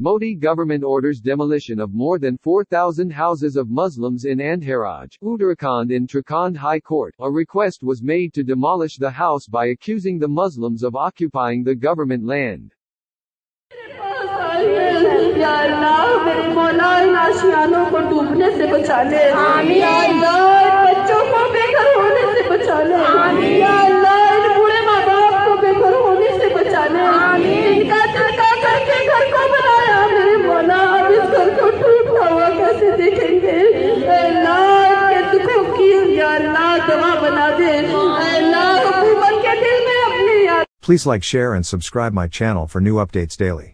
Modi government orders demolition of more than 4,000 houses of Muslims in Andharaj, Uttarakhand in Trakhand High Court. A request was made to demolish the house by accusing the Muslims of occupying the government land. या अल्लाह मेरे मौला इन आशियानों को डूबने से बचा ले दवा बना दे ऐ अल्लाह हुकूमत के दिल में अपनी याद Please like, share, and subscribe my channel for new updates daily.